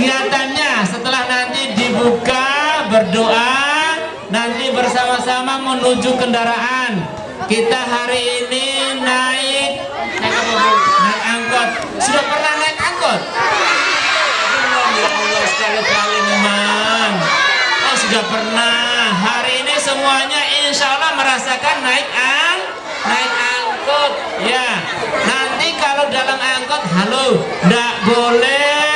kegiatannya. Setelah nanti dibuka berdoa nanti bersama-sama menuju kendaraan. Kita hari ini naik naik apa naik angkot. Sudah pernah naik angkot? sekali-kali oh sudah pernah. Hari ini semuanya insya Allah merasakan naik ang naik angkot. Ya nanti kalau dalam angkot halo ndak boleh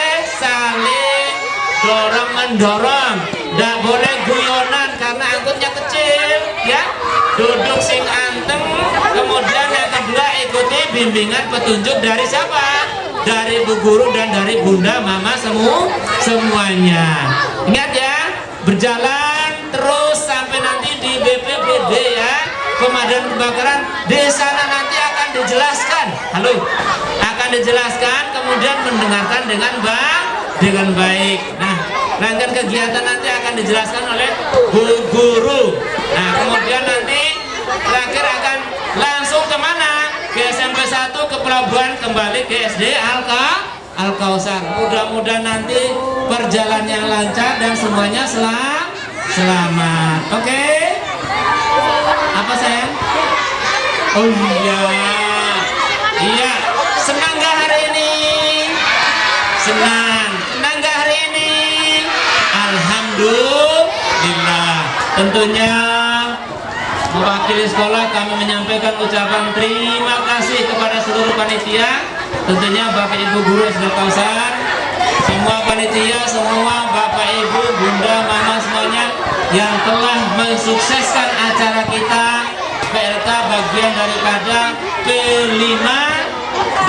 dorong mendorong. Ndak boleh guyonan karena angkotnya kecil ya. Duduk sing anteng. Kemudian yang kedua ikuti bimbingan petunjuk dari siapa? Dari bu guru dan dari bunda mama semua semuanya. Ingat ya berjalan terus sampai nanti di BPBD ya. Pemadam kebakaran di sana nanti akan dijelaskan. Halo akan dijelaskan kemudian mendengarkan dengan baik dengan baik. Nah rangkaian kegiatan nanti akan dijelaskan oleh bu guru. Nah kemudian nanti terakhir akan langsung ke mana? Ke SMP 1 ke pelabuhan kembali ke SD Alka Al Kausar mudah-mudahan nanti perjalanannya lancar dan semuanya selam selamat. Oke? Okay? apa sayang oh iya. Iya. Senang gak hari ini? Senang gak hari ini Alhamdulillah tentunya mewakili sekolah kami menyampaikan ucapan terima kasih kepada seluruh panitia. Tentunya Bapak Ibu Guru SD Kausar semua panitia, semua Bapak Ibu, Bunda, Mama semuanya yang telah mensukseskan acara kita. PLK bagian daripada kelima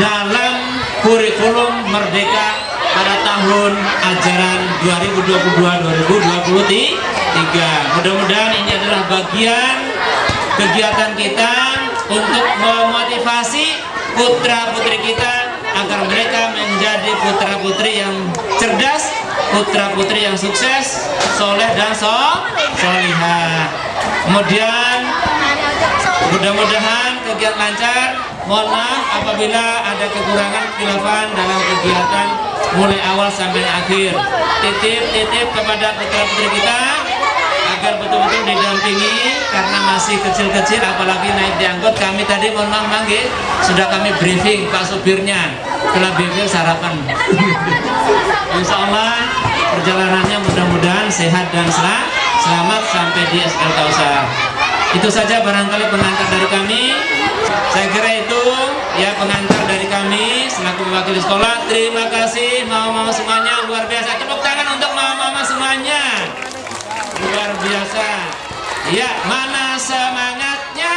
dalam kurikulum Merdeka pada tahun ajaran 2022-2023 mudah-mudahan ini adalah bagian kegiatan kita untuk memotivasi putra-putri kita agar mereka menjadi putra-putri yang cerdas, putra-putri yang sukses, soleh dan so, solihah. Kemudian mudah-mudahan kegiatan lancar. Mohon maaf apabila ada kekurangan khilafan dalam kegiatan mulai awal sampai akhir. Titip-titip kepada putra-putri kita agar betul-betul didampingi karena masih kecil-kecil apalagi naik di angkot. Kami tadi mohon maaf manggil sudah kami briefing pak supirnya. Setelah briefing sarapan. Insya Allah perjalanannya mudah-mudahan sehat dan selamat sampai di SL Kausar itu saja barangkali pengantar dari kami. Saya kira itu ya pengantar dari selaku mewakili sekolah. Terima kasih mama-mama semuanya. Luar biasa. Tepuk tangan untuk mama-mama semuanya. Luar biasa. Ya mana semangatnya?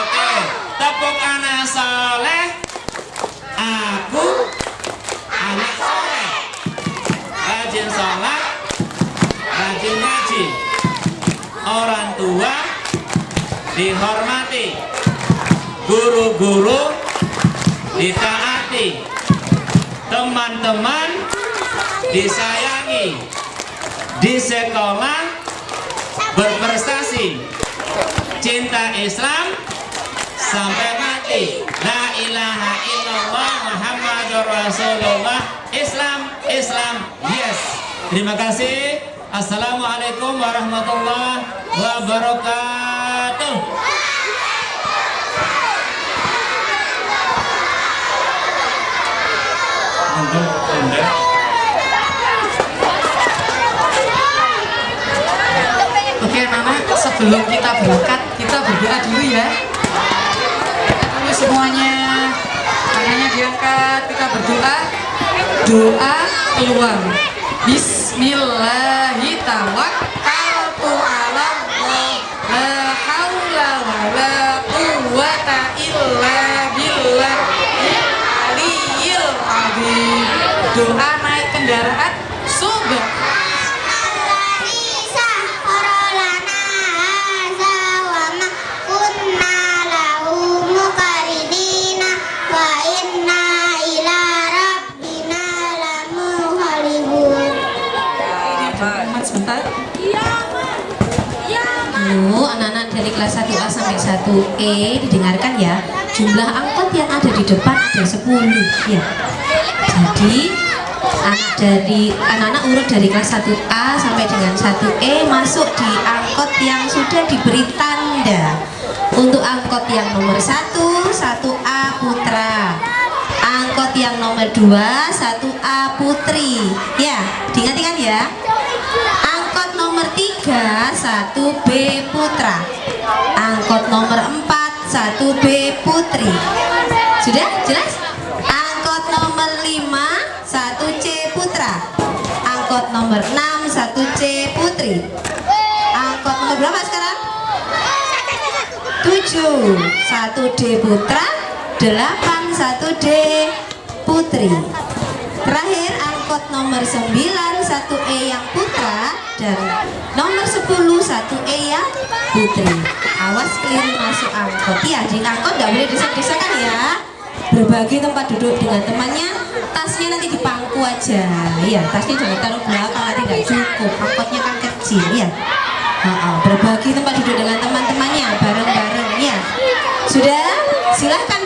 Oke tepuk anak soleh. Aku anak soleh. Rajin sholat rajin ngaji. Orang tua dihormati. Guru-guru ditaati teman-teman disayangi di sekolah berprestasi. Cinta Islam sampai mati. La ilaha illallah Muhammadur Rasulullah. Islam Islam yes. Terima kasih. Assalamualaikum warahmatullahi wabarakatuh Oke anak sebelum kita berangkat kita berdoa dulu ya. Dulu semuanya. Tangannya diangkat kita berdoa. Doa keluar Bismillahirrahmanirrahim. La haula wala quwwata illa doa naik kendaraan Muhammad sebentar. Kelas 1A sampai 1E didengarkan ya. Jumlah angkot yang ada di depan ada 10 ya jadi anak dari anak-anak urut dari kelas 1A sampai dengan 1E masuk di angkot yang sudah diberi tanda. Untuk angkot yang nomor 1 1A Putra. Angkot yang nomor 2 1A Putri. Ya diingat-ingat ya. Angkot nomor 3 1B Putra. Angkot nomor 4 1B Putri. Sudah? Jelas nomor 6 1C Putri. Angkot nomor berapa sekarang? 7 1D Putra 8 1D Putri. Terakhir angkot nomor 9 1E yang Putra dan nomor 10 1E yang Putri. Awas keliru masuk angkot. Ya di angkot nggak boleh desak-desakan ya. Berbagi tempat duduk dengan temannya tasnya nanti di pangku aja. Ya tasnya jangan taruh belakang nanti nggak cukup. Angkotnya kan kecil ya Ha, ha, berbagi tempat duduk dengan teman-temannya bareng-bareng ya sudah? Silahkan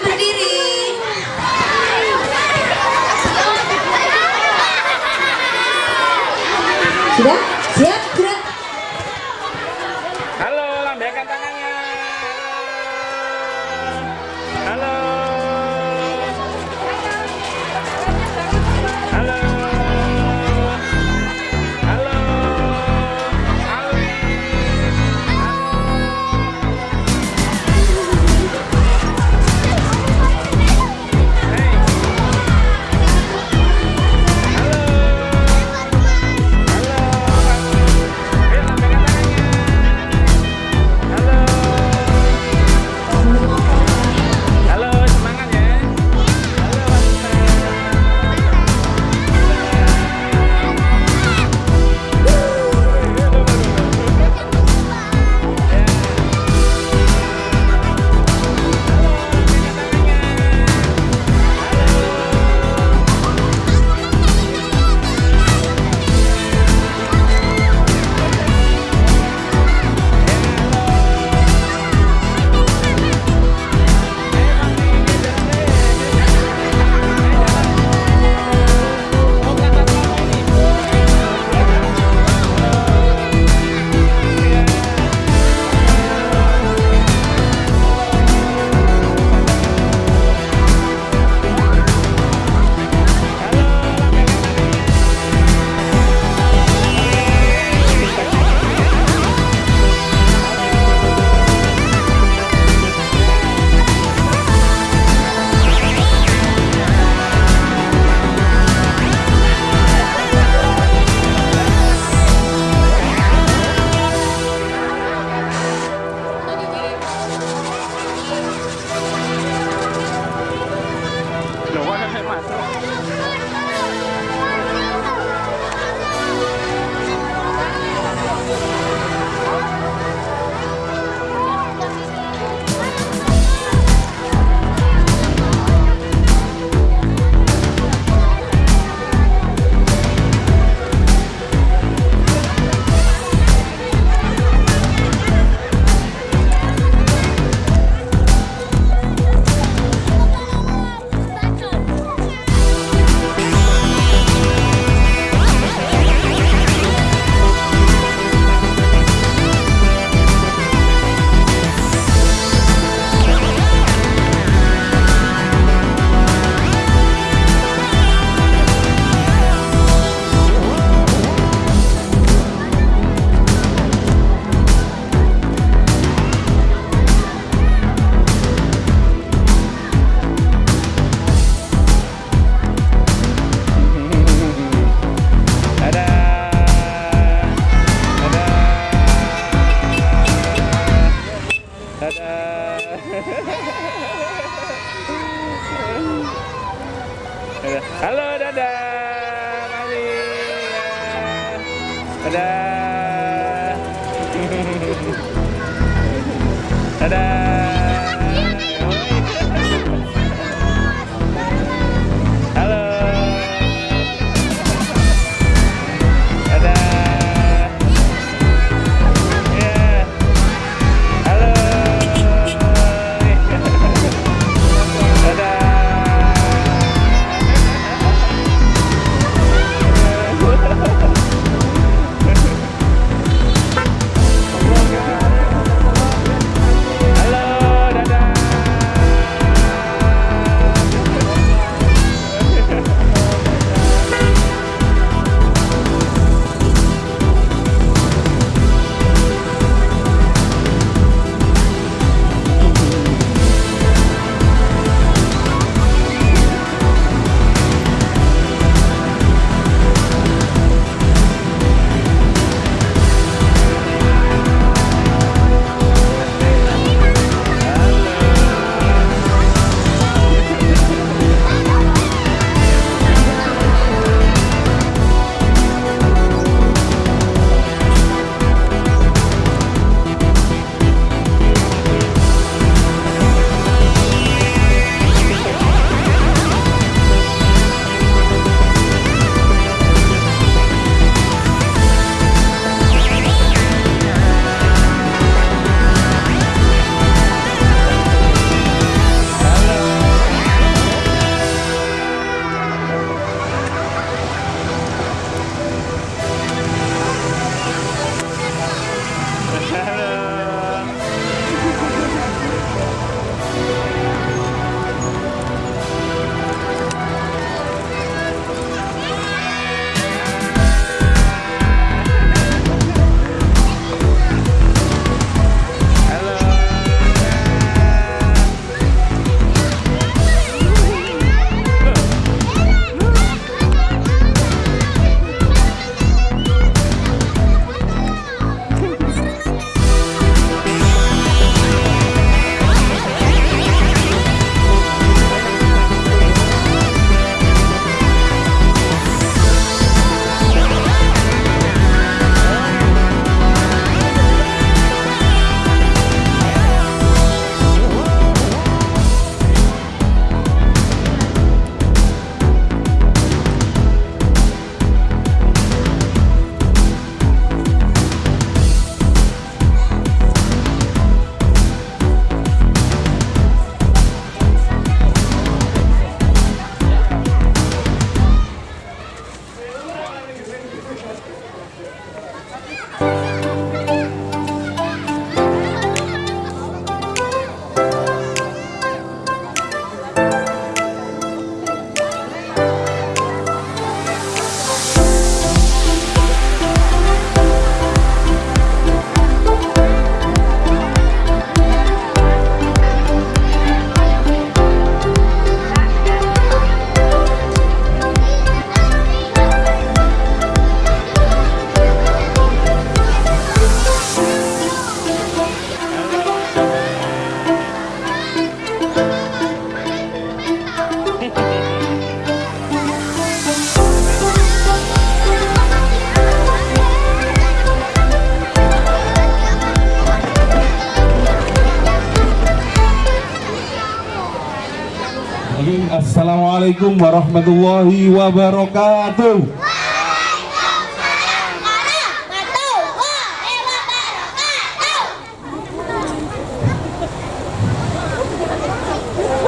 Assalamualaikum warahmatullahi wabarakatuh.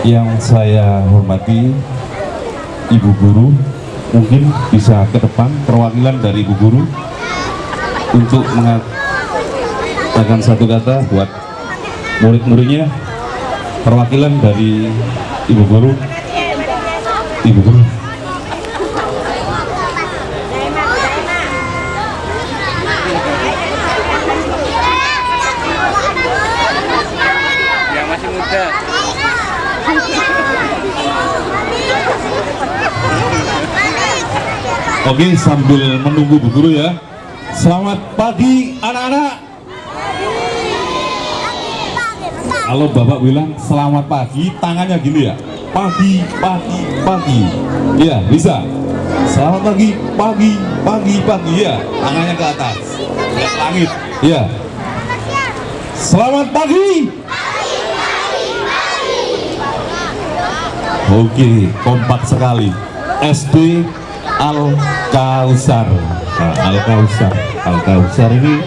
Yang saya hormati Ibu Guru, mungkin bisa ke depan perwakilan dari Ibu Guru untuk mengatakan satu kata buat murid-muridnya perwakilan dari Ibu Guru Yang masih muda. Oke sambil menunggu Bu Guru ya. Selamat pagi anak-anak. Kalau Bapak bilang selamat pagi tangannya gini ya Pagi, pagi, pagi Ya bisa Selamat pagi, pagi, pagi, pagi ya Tangannya ke atas Lihat langit Ya Selamat pagi Oke, kompak sekali. SD Al Kausar. Nah, Al Kausar. Al Kausar ini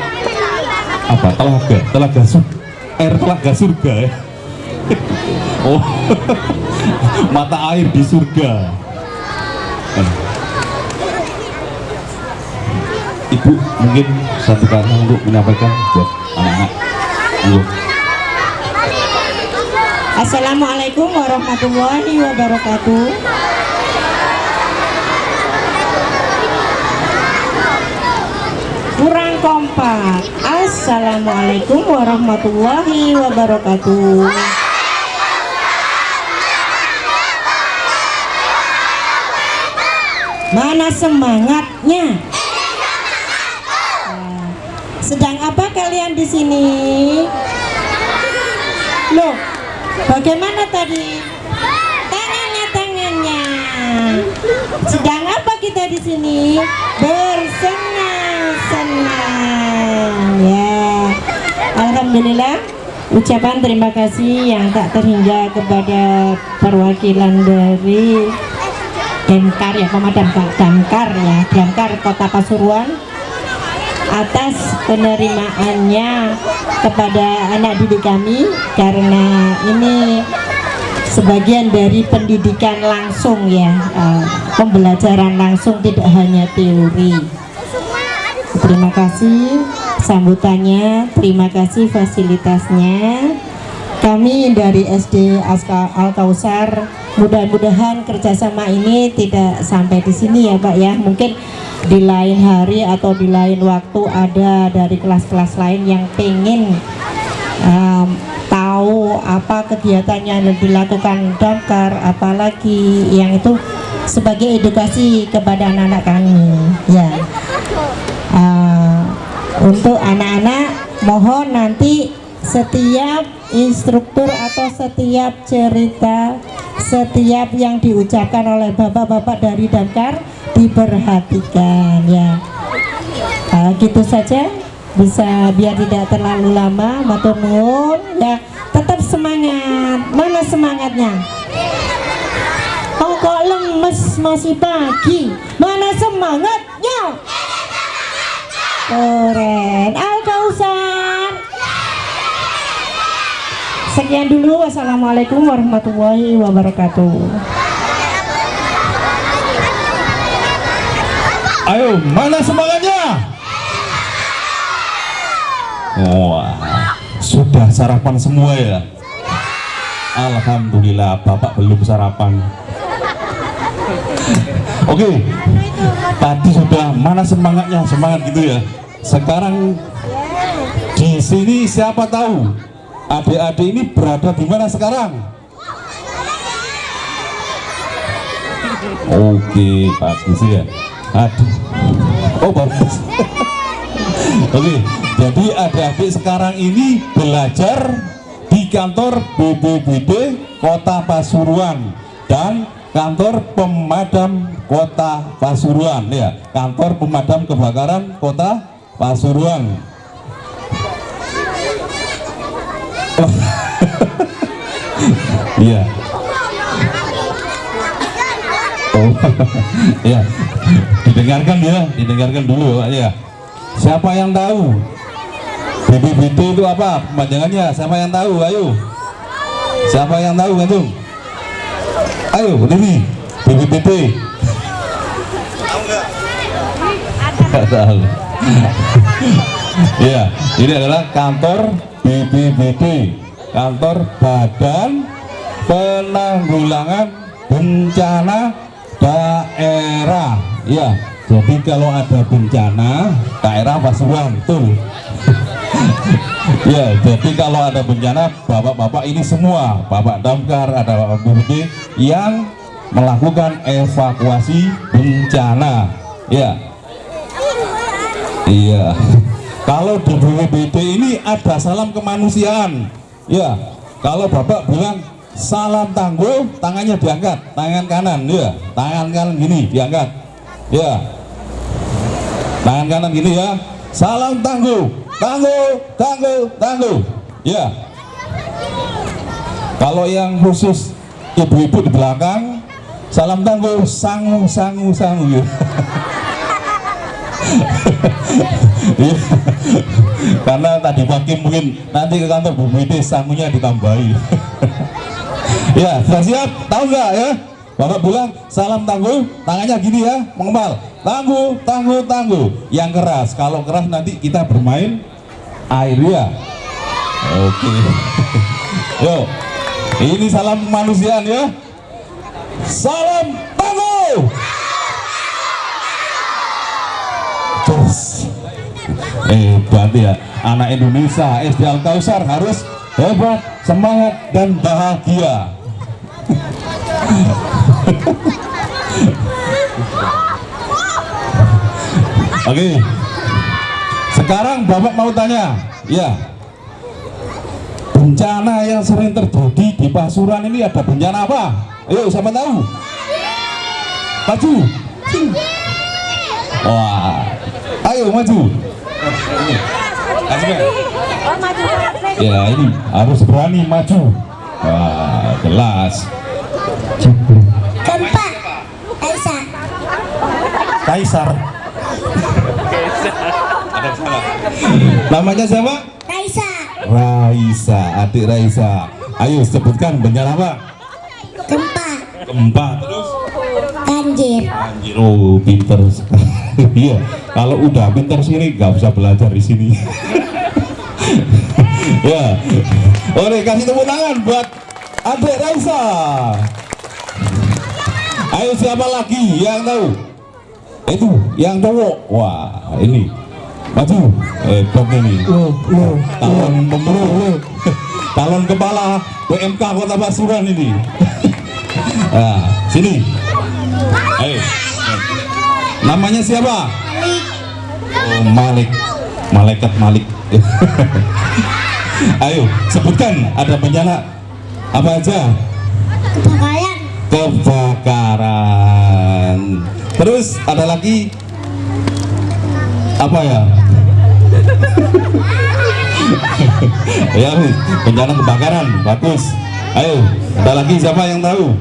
apa? Telaga, telaga sur air telaga surga ya. Oh, mata air di surga. Ibu mungkin satu kata untuk menyampaikan buat anak-anak. Assalamualaikum warahmatullahi wabarakatuh. Kurang kompak. Assalamualaikum warahmatullahi wabarakatuh. Mana semangatnya? Nah, Sedang apa kalian di sini? Loh, bagaimana tadi? Tangannya, tangannya. Sedang apa kita di sini? Bersenang-senang. Ya. Alhamdulillah. Ucapan terima kasih yang tak terhingga kepada perwakilan dari Damkar ya, pemadam Damkar. Ya, Damkar Kota Pasuruan. Atas penerimaannya kepada anak didik kami karena ini sebagian dari pendidikan langsung ya eh, pembelajaran langsung tidak hanya teori. Terima kasih sambutannya terima kasih fasilitasnya kami dari SD Aska Al Kausar mudah-mudahan kerjasama ini tidak sampai di sini ya Pak ya. Mungkin di lain hari atau di lain waktu ada dari kelas-kelas lain yang pengen um, tahu apa kegiatannya yang dilakukan damkar apalagi yang itu sebagai edukasi kepada anak-anak kami ya. Uh, untuk anak-anak mohon nanti setiap instruktur atau setiap cerita setiap yang diucapkan oleh bapak-bapak dari damkar diperhatikan ya. Uh, gitu saja. Bisa biar tidak terlalu lama matur nuwun ya. Tetap semangat. Mana semangatnya? Oh kok lemes masih pagi. Mana semangatnya? Keren. Al Kausar sekian dulu wassalamualaikum warahmatullahi wabarakatuh Ayo, mana semangatnya? Wah, sudah sarapan semua ya? Alhamdulillah, Bapak belum sarapan. Oke, tadi sudah mana semangatnya? Semangat gitu ya. Sekarang di sini siapa tahu adik-adik ini berada di mana sekarang? Oke, bagus ya. Aduh. Oh, bagus. Oke, jadi adik-adik sekarang ini belajar di kantor BPBD Kota Pasuruan dan kantor pemadam Kota Pasuruan ya, kantor pemadam kebakaran Kota Pasuruan. Iya. Oh, ya. Didengarkan ya, didengarkan dulu ya. Siapa yang tahu? BBBT itu apa? Kepanjangannya siapa yang tahu? Ayo. Siapa yang tahu, Gantung? Ayo, ini BBBT. Tahu tahu. ya, ini adalah kantor BBBT, kantor Badan Penanggulangan Bencana Daerah. Ya, jadi kalau ada bencana, daerah Pasuruan, tuh. ya, jadi kalau ada bencana, bapak-bapak ini semua, bapak damkar, ada bapak BBT yang melakukan evakuasi bencana. Ya, Iya. Kalau di BPBD ini ada salam kemanusiaan. Ya. Kalau Bapak bilang salam tangguh, tangannya diangkat, tangan kanan, ya. Tangan kanan gini diangkat. Ya. Tangan kanan gini ya. Salam tangguh, tangguh, tangguh, tangguh. Ya. Kalau yang khusus ibu-ibu di belakang, salam tangguh, sangu, sangu, sangu. Ya. Iya. karena tadi pagi mungkin nanti ke kantor BPD sangunya ditambahi ya sudah siap? Tahu nggak ya? Bapak bilang salam tangguh tangannya gini ya mengembal. Tangguh tangguh tangguh yang keras. Kalau keras nanti kita bermain air ya. Oke. Yuk ini salam kemanusiaan ya. Salam tangguh Terus hebat ya. Anak Indonesia SD Al Kausar harus hebat semangat dan bahagia Oke sekarang Bapak mau tanya ya bencana yang sering terjadi di Pasuruan ini ada bencana apa? Ayo siapa tahu? Maju. Wah, ayo maju. Ini. Asmen. Ya ini harus berani maju. Wah, jelas. Gempa Aisyah Kaisar. Ada salah. Namanya siapa? Raisa Raisa, adik Raisa. Ayo sebutkan bencana apa? Gempa Gempa terus. Banjir Anjir, oh pinter sekali. Iya, kalau udah pinter sini nggak bisa belajar di sini. ya, oke kasih tepuk tangan buat adik Raisa. Ayo siapa lagi yang tahu? Itu yang cowok. Wah, ini maju. Eh, ini. Talon pemulung. Talon kepala PMK Kota Pasuruan ini. nah, sini. Ayo. Namanya siapa? Oh, Malik. Malaikat Malik. Ayo, sebutkan ada bencana apa aja? Kebakaran Kebakaran. Terus ada lagi apa ya? ya, bencana kebakaran. Bagus. Ayo, ada lagi siapa yang tahu?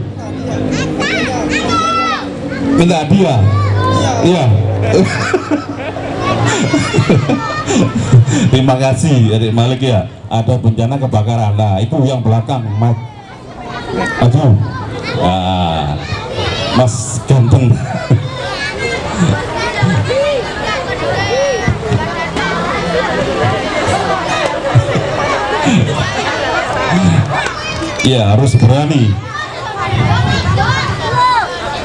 Minta hadiah. Iya. Terima kasih Adik Malik ya. Ada bencana kebakaran. Nah, itu yang belakang, Mas. Aduh. Ah, Mas ganteng. Iya, harus berani.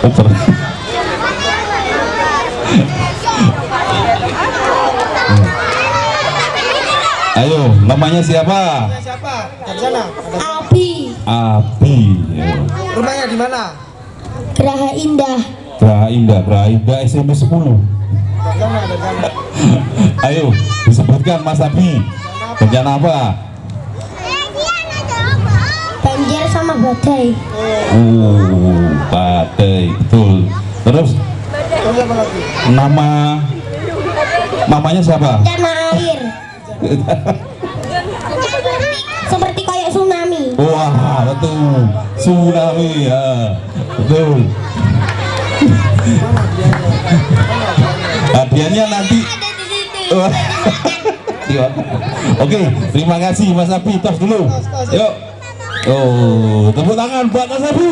Oh, ber- namanya siapa? Siapa? Dari sana. Abi Abi. Ya. Rumahnya di mana? Geraha Indah Graha Indah, Graha Indah SMP 10. Dari sana, dari sana. Ayo, disebutkan Mas Abi. Bencana apa? Banjir sama badai Uh, badai, betul. Terus Terus apa lagi? nama mamanya siapa? Bencana air Seperti kayak betul. Tsunami ya. Betul. hadiahnya nanti. Oke, terima kasih Mas Abi. Tos dulu. Yuk. Oh, tepuk tangan buat Mas Abi.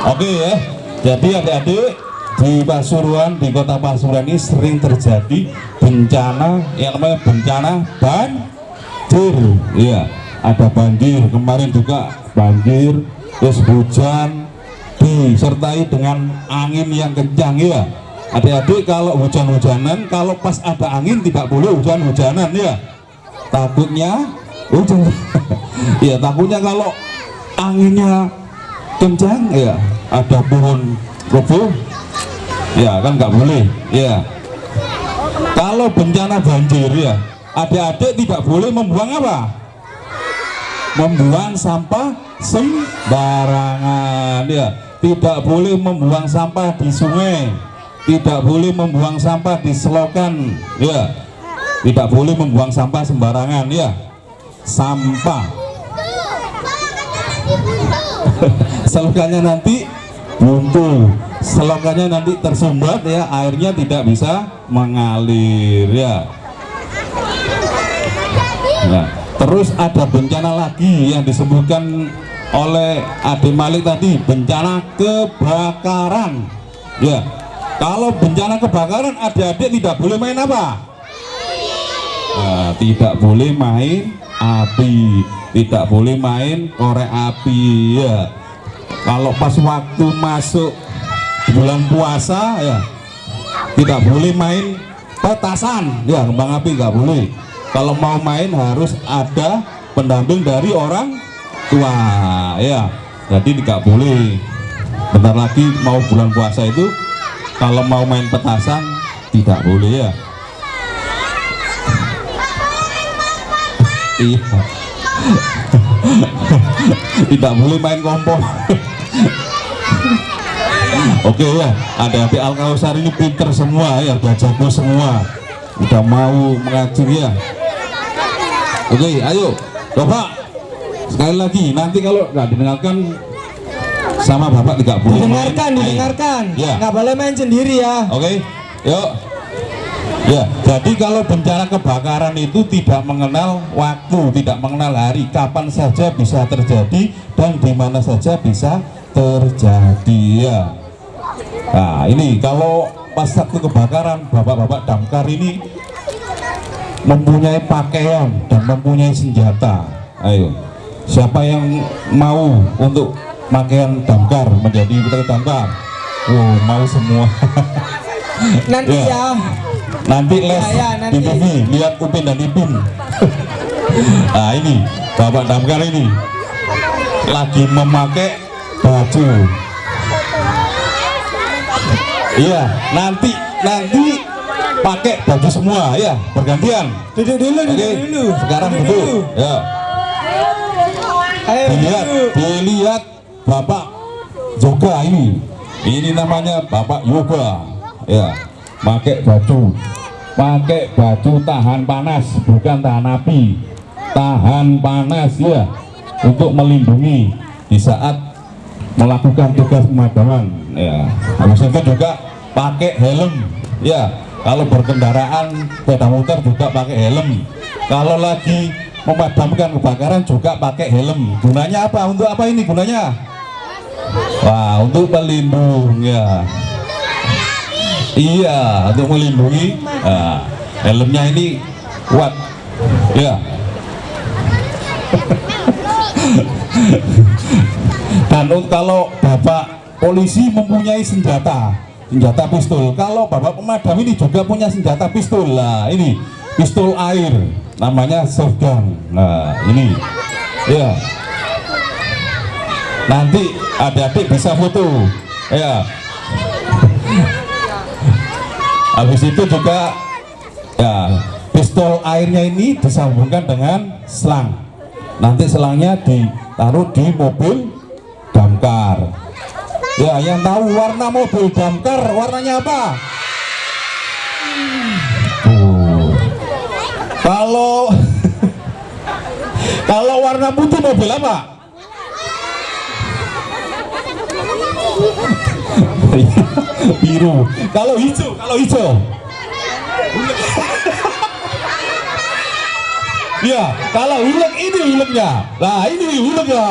Oke ya. Jadi adik-adik di Pasuruan, di kota Pasuruan ini sering terjadi bencana yang namanya bencana banjir. Iya, ada banjir. Kemarin juga banjir, terus hujan disertai dengan angin yang kencang ya. Adik-adik kalau hujan-hujanan, kalau pas ada angin tidak boleh hujan-hujanan ya. Takutnya hujan. ya takutnya kalau anginnya kencang ya ada pohon roboh ya kan nggak boleh ya kalau bencana banjir ya adik-adik tidak boleh membuang apa? Membuang sampah sembarangan ya. Tidak boleh membuang sampah di sungai. Tidak boleh membuang sampah di selokan ya. Tidak boleh membuang sampah sembarangan ya. Sampah. Selokannya nanti buntu. Selokannya nanti tersumbat ya. Airnya tidak bisa mengalir ya Nah, terus ada bencana lagi yang disebutkan oleh Ade Malik tadi bencana kebakaran. Ya kalau bencana kebakaran adik-adik tidak boleh main apa? Nah, tidak boleh main api. Tidak boleh main korek api ya. Kalau pas waktu masuk bulan puasa ya tidak boleh main petasan. Ya kembang api nggak boleh kalau mau main harus ada pendamping dari orang tua. Ya jadi tidak boleh. Bentar lagi mau bulan puasa itu kalau mau main petasan tidak boleh ya. Iya. Tidak boleh main kompor. Oke ya. Ada adik Al Kausar ini pinter semua ya. Udah jago semua. Udah mau mengajar ya oke ayo bapak sekali lagi nanti kalau nggak didengarkan sama bapak tidak boleh main. Didengarkan, Ayo. didengarkan. ya Nggak boleh main sendiri ya. Oke, yuk. Ya, jadi kalau bencana kebakaran itu tidak mengenal waktu, tidak mengenal hari, kapan saja bisa terjadi dan di mana saja bisa terjadi ya. Nah, ini kalau pas waktu kebakaran, bapak-bapak damkar ini mempunyai pakaian dan mempunyai senjata. Ayo, siapa yang mau untuk pakaian damkar menjadi petugas damkar? Oh, mau semua. Nanti Ya. ya. nanti les Ya, ya, nanti. di TV lihat Upin dan Ipin nah ini Bapak Damkar ini lagi memakai baju iya nanti nanti pakai baju semua ya. Bergantian. Duduk dulu, duduk dulu. sekarang Duduk ya. Ayo dilihat duduk. dilihat Bapak yoga ini. Ini namanya Bapak yoga. Ya. Pakai baju. Pakai baju tahan panas bukan tahan api. Tahan panas ya. Untuk melindungi di saat melakukan tugas pemadaman ya. Habis itu juga pakai helm ya kalau berkendaraan sepeda motor juga pakai helm. Kalau lagi memadamkan kebakaran juga pakai helm. Gunanya apa? Untuk apa ini gunanya? Wah untuk pelindung ya. Iya untuk melindungi. Nah, helmnya ini kuat. Ya. Dan kalau bapak polisi mempunyai senjata senjata pistol. Kalau bapak pemadam ini juga punya senjata pistol. Lah ini. Pistol air. Namanya shotgun nah ini. Ya nanti adik-adik bisa foto. Ya habis itu juga ya pistol airnya ini disambungkan dengan selang. Nanti selangnya ditaruh di mobil damkar ya yang tahu warna mobil damkar warnanya apa? Kalau kalau warna putih mobil apa? Biru. Kalau hijau kalau hijau ya kalau hulek ini huleknya nah ini huleknya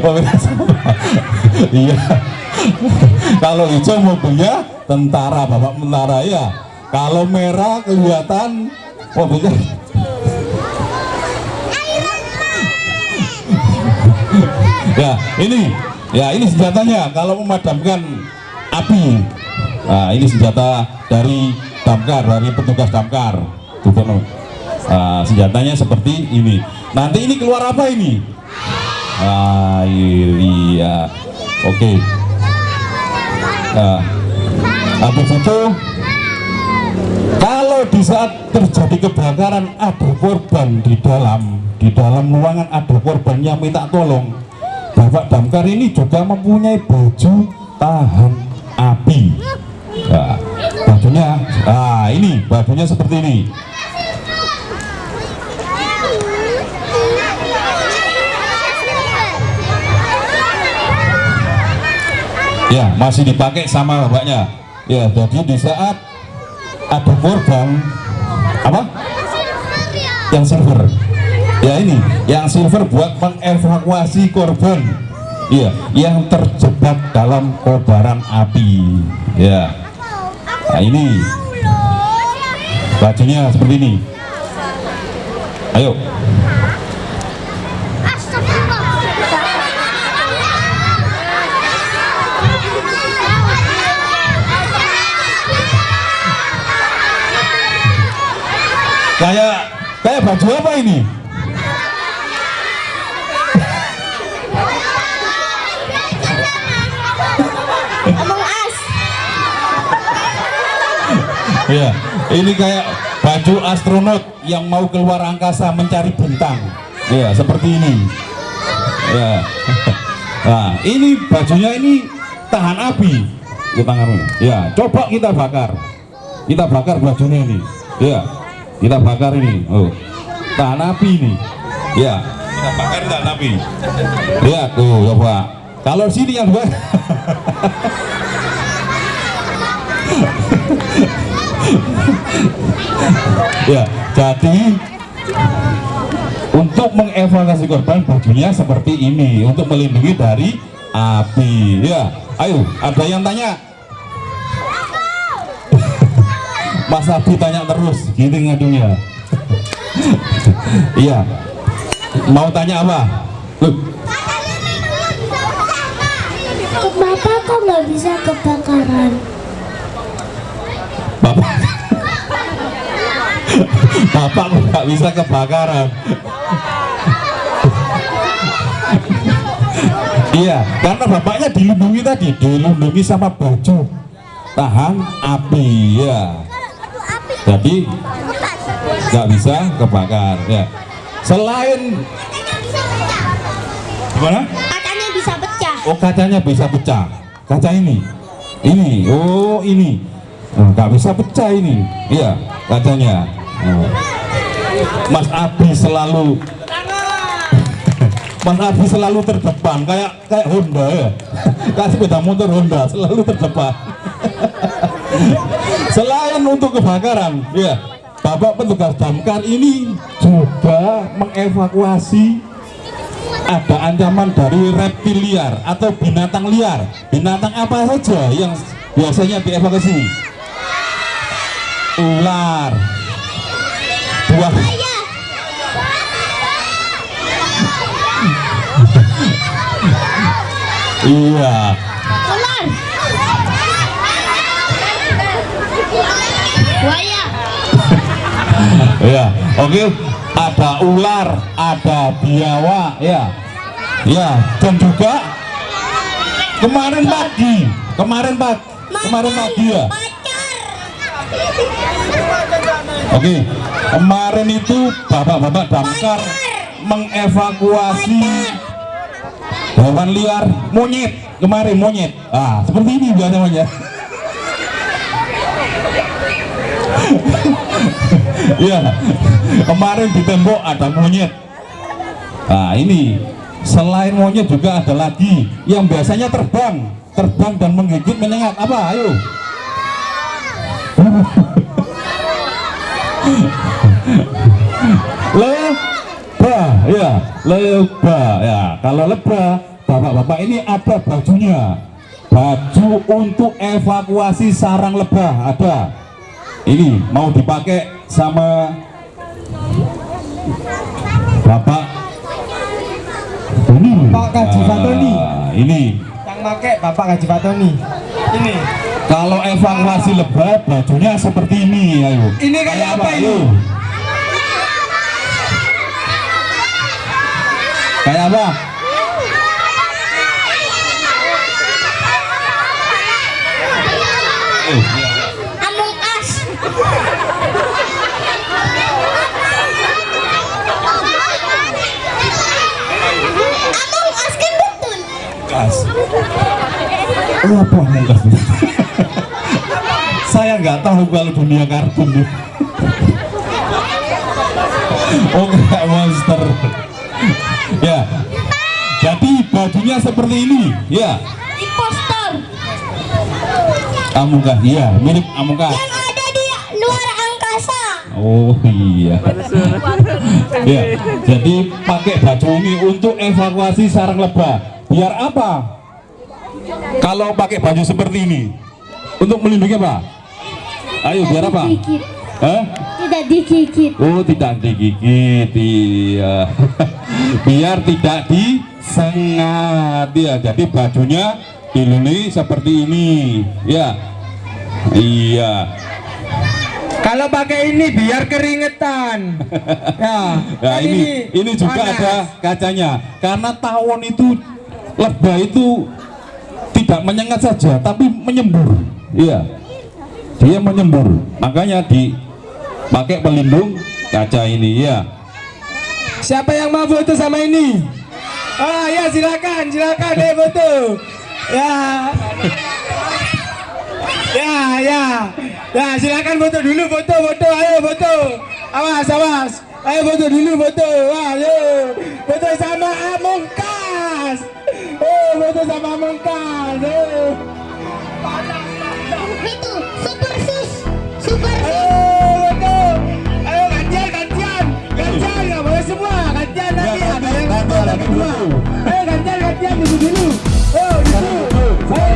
Oh, sama. iya. Kalau hijau mobilnya tentara bapak tentara ya kalau merah kelihatan mobilnya. Ya ini. Ya ini senjatanya. Kalau memadamkan api nah ini senjata dari damkar dari petugas damkar. Loh. Nah, senjatanya seperti ini. Nanti ini keluar apa ini? Ah iya. Oke. Nah, habis itu kalau di saat terjadi kebakaran ada korban di dalam. Di dalam ruangan ada korban yang minta tolong. Bapak Damkar ini juga mempunyai baju tahan api ya, bajunya ah ini bajunya seperti ini. Ya masih dipakai sama bapaknya. Ya jadi di saat ada korban apa? Yang silver. Ya ini yang silver buat mengevakuasi korban. Iya yang terjebak dalam kobaran api. Ya nah ini. Bajunya seperti ini. Ayo. Kayak kayak baju apa ini ya ini kayak baju astronot yang mau keluar angkasa mencari bintang. Ya seperti ini. Ya. Nah ini bajunya ini tahan api. Ya ya coba kita bakar. Kita bakar bajunya ini. Ya kita bakar ini. Oh tahan api ini. Ya. Kita bakar tahan api. Lihat tuh coba. Kalau sini yang dua ya jadi untuk mengevakuasi korban bajunya seperti ini untuk melindungi dari api. Ya ayo ada yang tanya? Mas Abi tanya terus gini ngadunya iya. Mau tanya apa? Loh, Kenapa kok nggak bisa kebakaran? bapak bapak kok nggak bisa kebakaran. Iya karena bapaknya dilindungi tadi dilindungi sama baju tahan api ya jadi nggak bisa kebakar ya. Selain gimana? Katanya bisa pecah. oh kacanya bisa pecah. Kaca ini. Ini. Oh ini. Oh, nggak bisa pecah ini. Iya kacanya Oh. Mas Abi selalu Mas Abi selalu terdepan kayak kayak Honda ya. Kayak sepeda motor Honda selalu terdepan. Selain untuk kebakaran ya Bapak petugas damkar ini juga mengevakuasi ada ancaman dari reptil liar atau binatang liar. Binatang apa saja yang biasanya dievakuasi? Ular buah iya Ular. Buaya. ya oke ada ular ada biawa ya ya dan juga kemarin pagi kemarin pagi kemarin pagi ya Oke, kemarin itu bapak-bapak damkar mengevakuasi hewan liar monyet kemarin monyet. Ah, seperti ini biasanya. ya, kemarin di tembok ada monyet. Nah ini selain monyet juga ada lagi yang biasanya terbang, terbang dan menggigit menyengat. Apa? Ayo. Lebah, ya, lebah, ya. Kalau lebah, bapak-bapak ini ada bajunya. Baju untuk evakuasi sarang lebah ada. Ini mau dipakai sama Bapak Tony. Pak Kaji Fatoni. Ah, ini Yang make Bapak Kaji Fatoni. Ini. kalau evakuasi lebah bajunya seperti ini ayo. Ini kayak apa ini? Ayo. Kayak apa? Among Us. Among Us kan betul. Kas. Oh, apa mungkas? Saya nggak tahu kalau dunia kartun oh, kayak monster. ya. Jadi bajunya seperti ini, ya. Impostor Amungkas, iya, mirip amungkas. yang ada di luar angkasa. Oh iya. ya, jadi pakai baju ini untuk evakuasi sarang lebah. Biar apa? Kalau pakai baju seperti ini, untuk melindungi apa? Ayo, biar apa? Digigit. Hah? Tidak digigit. Oh, tidak digigit. Iya. biar tidak disengat. Ya, jadi bajunya diluni seperti ini. Ya. Iya. Kalau pakai ini biar keringetan. Ya. Nah kan ini ini juga panas. ada kacanya karena tawon itu lebah itu tidak menyengat saja tapi menyembur. Iya. Dia menyembur. Makanya dipakai pelindung kaca ini ya. Siapa yang mau foto sama ini? Ah ya silakan, silakan deh foto. Ya. Ya, ya. Ya, silakan foto dulu, foto, foto, ayo foto. Awas, awas. Ayo foto dulu, foto. Wah, ayo. Foto sama Amongkas. Oh, foto sama Amongkas. Ayo. Itu super sus. Super sus. Ayo, foto. Ayo gantian, gantian. Gantian, nggak boleh semua. Gantian nanti ada yang Gantian, foto gantian kedua. dulu. Ayo gantian, gantian dulu dulu. Oh, dulu. Ayo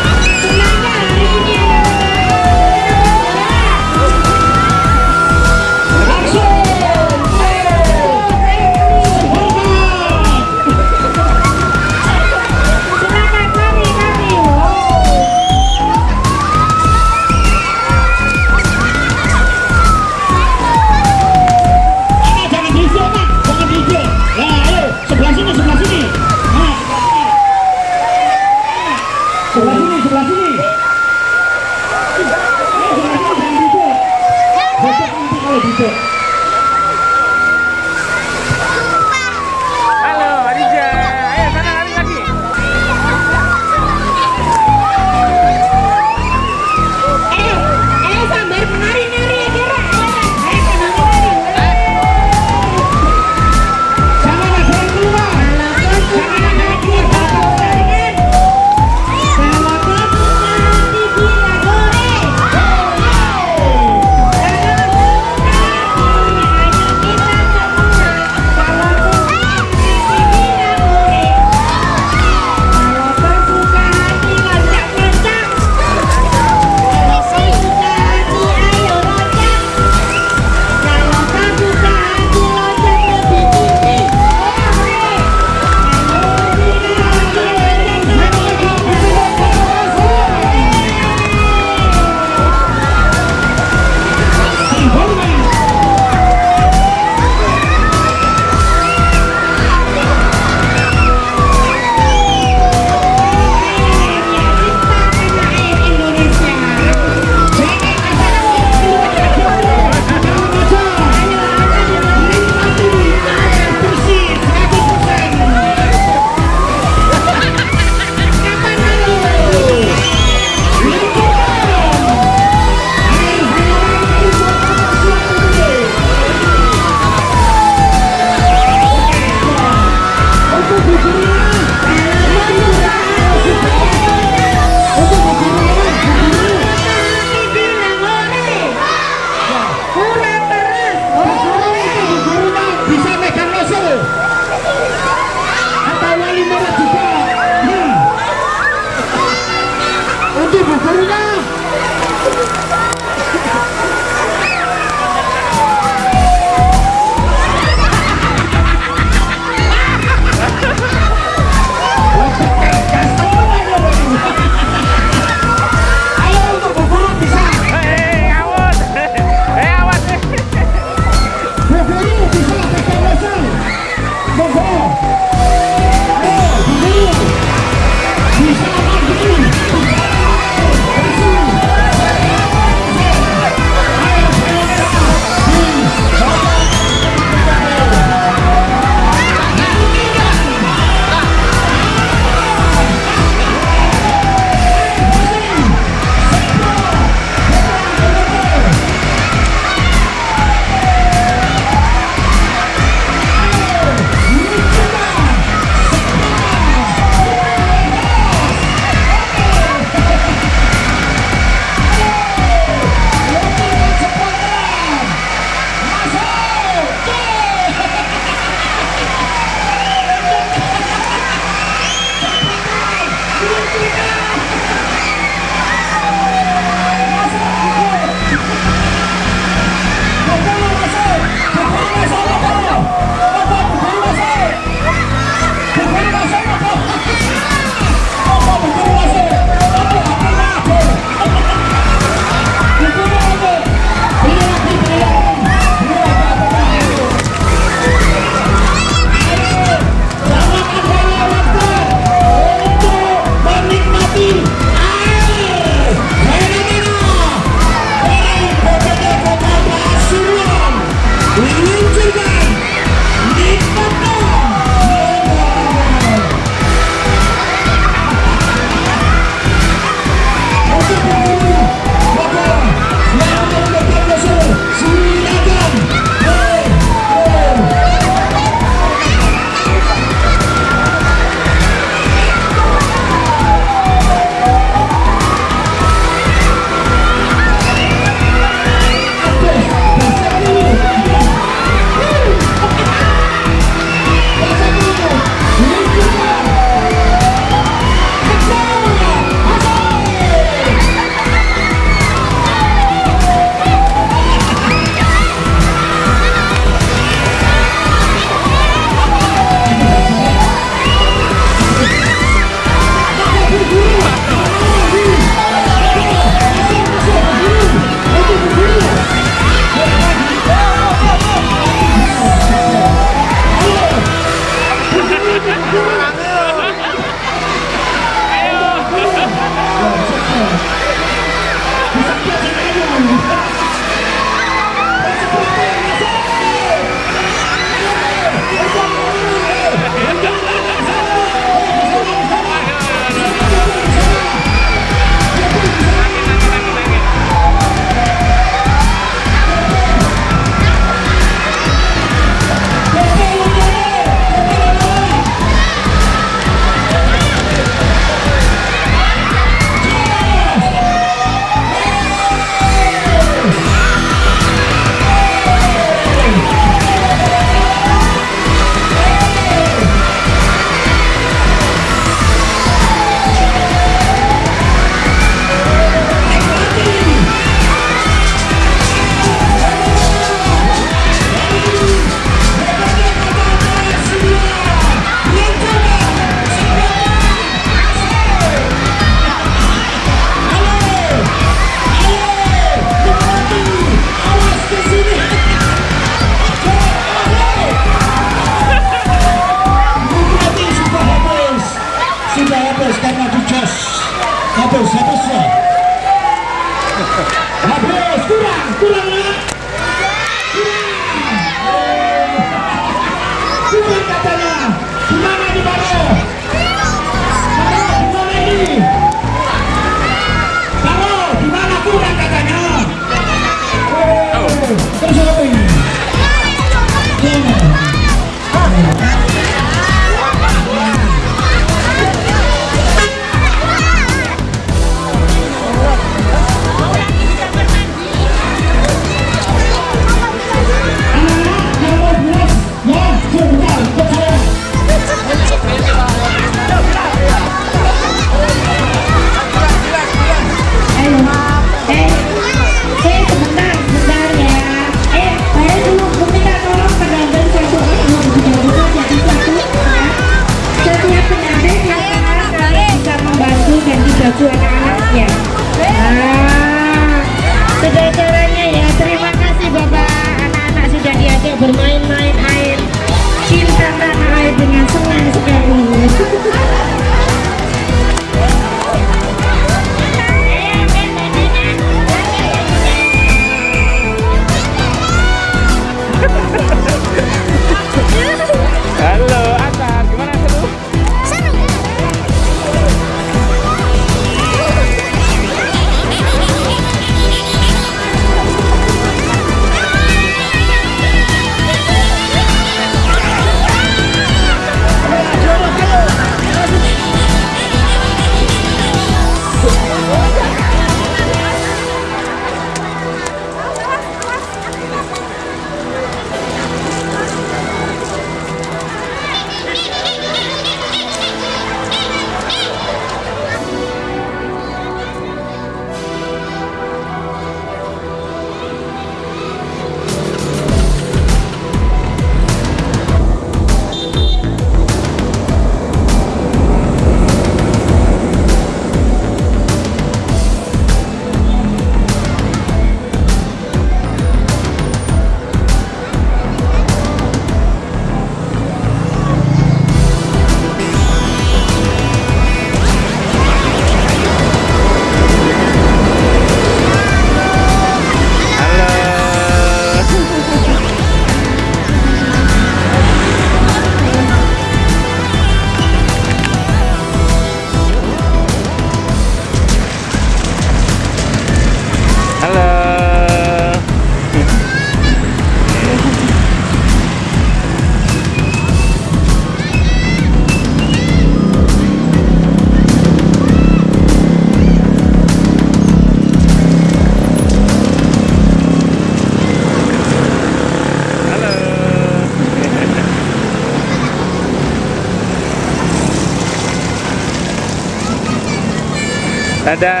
Dadah,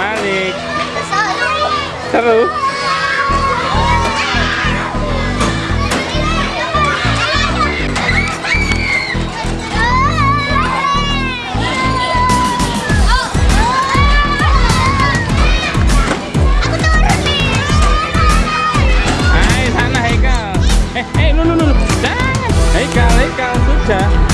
Malik. Seru. Haikal. Eh, eh, lu lu lu. Haikal, Haikal sudah.